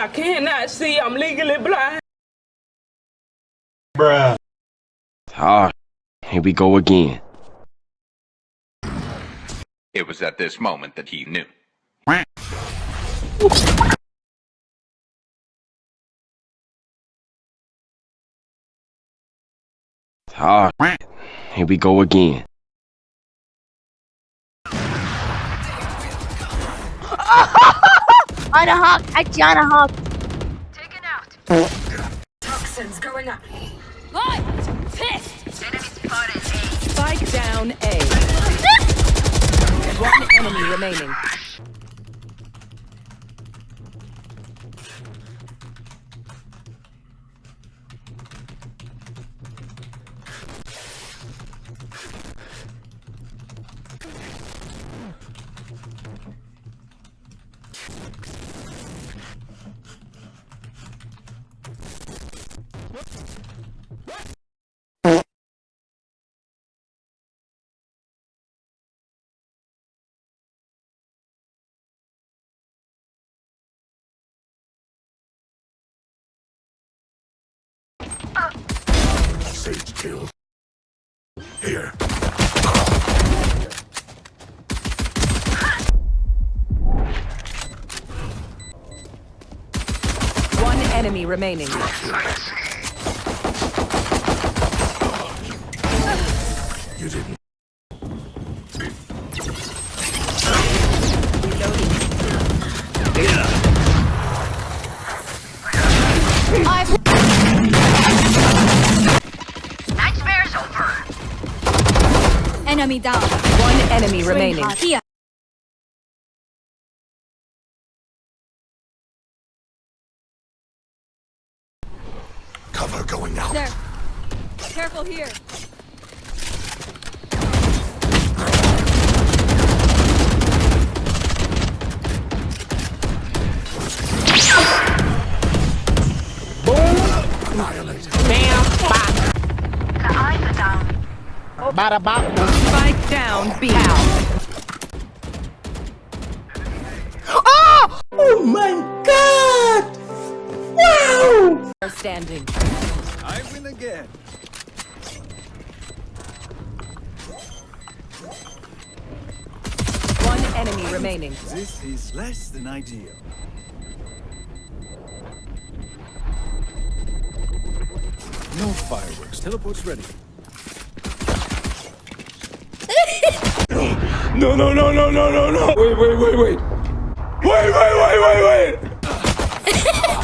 I cannot see. I'm legally blind. Bruh. Ah, here we go again. It was at this moment that he knew. Ah, here we go again. On a hawk, I on a hawk. Taken out. Toxins going up. Light! Fist! Enemy spotted A. Spike down A. One enemy remaining. Sage kill. Here. One enemy remaining. You didn't. Enemy down. One enemy remaining. Here. Cover going out. There. Careful here. Annihilated. The eyes are down. Spike down B. Ah! Oh my God! Wow! Are standing. I win again. One enemy remaining. This is less than ideal. No fireworks. Teleport's ready. No, no, no, no, no, no, no. Wait, wait, wait, wait. Wait, wait, wait, wait, wait.